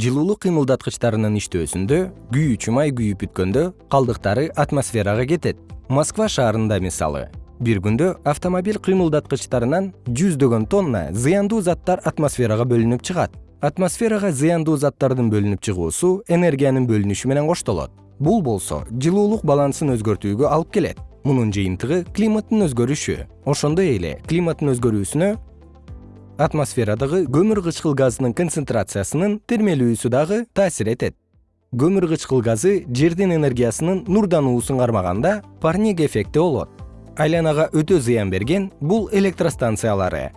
жылуулук кыймылдаткычтарынын иштөөсүндө күйүүчү май күйүп бүткөндө калдыктары атмосферага кетет. Москва шаарында мисалы. Бир күндө автомобиль кыймылдаткычтарынан жүздөгөн тонна зыяндуу заттар атмосферага бөлүнүп чыгат. Атмосферага зыяндуу заттардын бөлүнүп чыгуусу энергиянын бөлүнүшү менен коштолот. Бул болсо жылуулук балансын өзгөртүүгө алып келет. Мунун жыйынтыгы климаттын өзгөрүшү. Ошондой эле климаттын өзгөрүүсүнө атмосферадагы көмүр кычкыл газынын концентрациясынын термелүүсү дагы таасир этет. Көмүр кычкыл газы жердин энергиясынын нурдануусун кармаганда парник эффекти болот. Айланага өтө зыян берген бул электростанциялары